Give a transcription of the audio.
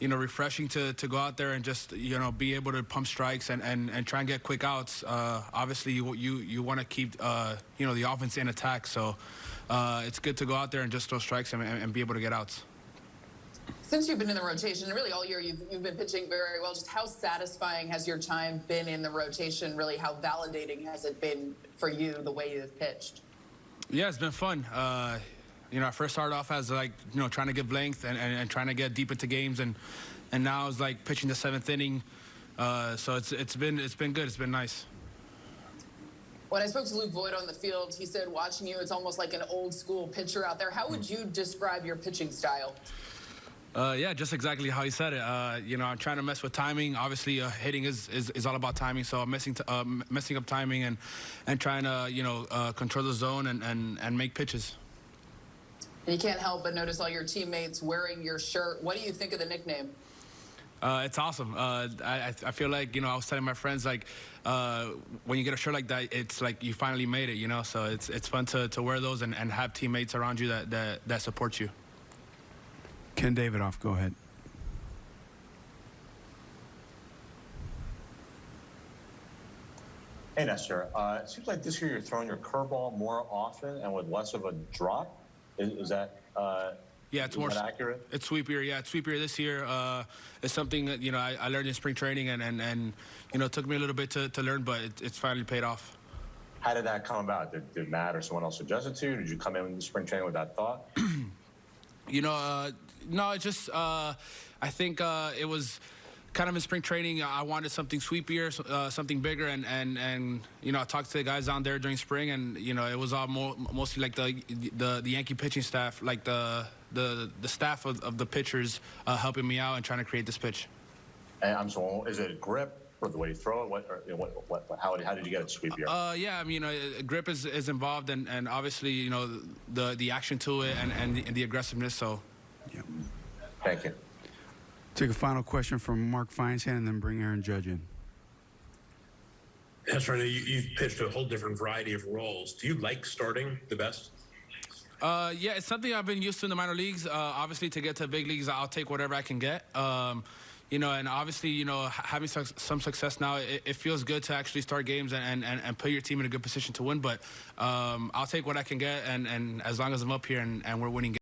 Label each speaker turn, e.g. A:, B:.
A: you know, refreshing to, to go out there and just, you know, be able to pump strikes and, and, and try and get quick outs. Uh, obviously, you you, you want to keep, uh, you know, the offense in attack. So uh, it's good to go out there and just throw strikes and, and be able to get outs.
B: Since you've been in the rotation, really all year you've, you've been pitching very well. Just how satisfying has your time been in the rotation? Really, how validating has it been for you the way you've pitched?
A: Yeah, it's been fun. You know, I first started off as like, you know, trying to give length and, and, and trying to get deep into games, and and now it's like pitching the seventh inning. Uh, so it's it's been it's been good. It's been nice.
B: When I spoke to Luke Voit on the field, he said watching you, it's almost like an old school pitcher out there. How would you describe your pitching style?
A: Uh, yeah, just exactly how he said it. Uh, you know, I'm trying to mess with timing. Obviously, uh, hitting is, is, is, all about timing. So I'm messing, uh, messing up timing and, and trying to, you know, uh, control the zone and, and, and make pitches.
B: And you can't help but notice all your teammates wearing your shirt. What do you think of the nickname?
A: Uh, it's awesome. Uh, I, I feel like, you know, I was telling my friends, like, uh, when you get a shirt like that, it's like you finally made it, you know? So it's, it's fun to, to wear those and, and have teammates around you that, that, that support you.
C: Ken Davidoff, go ahead.
D: Hey, Nestor. Uh, it seems like this year you're throwing your curveball more often and with less of a drop. Is, is that uh,
A: yeah, it's more
D: accurate.
A: It's sweepier. Yeah, it's sweepier this year. Uh, it's something that you know I, I, learned in spring training, and, and, and you know it took me a little bit to, to learn, but it, it's finally paid off.
D: How did that come about? Did, did Matt or someone else suggest it to you? Did you come in the spring training with that thought?
A: you know, uh, no, it just uh, I think uh, it was kind of in spring training, I wanted something sweepier, uh, something bigger, and, and, and you know I talked to the guys down there during spring, and you know it was all more, mostly like the, the the Yankee pitching staff, like the the the staff of, of the pitchers uh, helping me out and trying to create this pitch.
D: And I'm so is it grip? Or the way you throw it? What, or, what, what, how, how did you get it sweepier?
A: Uh, yeah, I mean, you know, grip is, is involved, and, and obviously, you know, the the action to it and, and, the, and the aggressiveness. So,
D: yeah. Thank you.
C: Take a final question from Mark Feinsand and then bring Aaron Judge in.
E: That's right. You, you've pitched a whole different variety of roles. Do you like starting the best?
A: Uh, yeah, it's something I've been used to in the minor leagues. Uh, obviously, to get to big leagues, I'll take whatever I can get. Um, you know, and obviously, you know, having some success now, it, it feels good to actually start games and, and, and put your team in a good position to win. But um, I'll take what I can get, and, and as long as I'm up here and, and we're winning games.